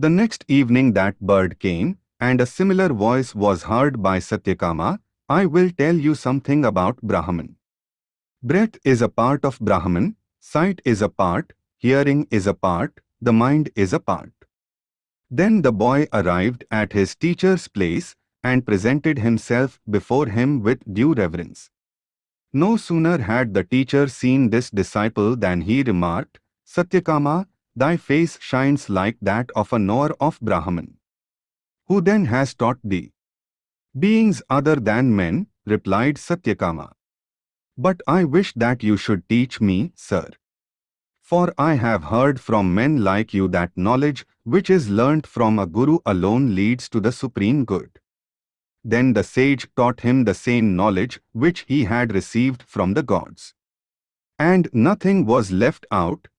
The next evening that bird came, and a similar voice was heard by Satyakama, I will tell you something about Brahman. Breath is a part of Brahman, sight is a part, hearing is a part, the mind is a part. Then the boy arrived at his teacher's place and presented himself before him with due reverence. No sooner had the teacher seen this disciple than he remarked, Satyakama, thy face shines like that of a knower of Brahman. Who then has taught thee? Beings other than men, replied Satyakama. But I wish that you should teach me, sir. For I have heard from men like you that knowledge which is learnt from a guru alone leads to the supreme good. Then the sage taught him the same knowledge which he had received from the gods. And nothing was left out,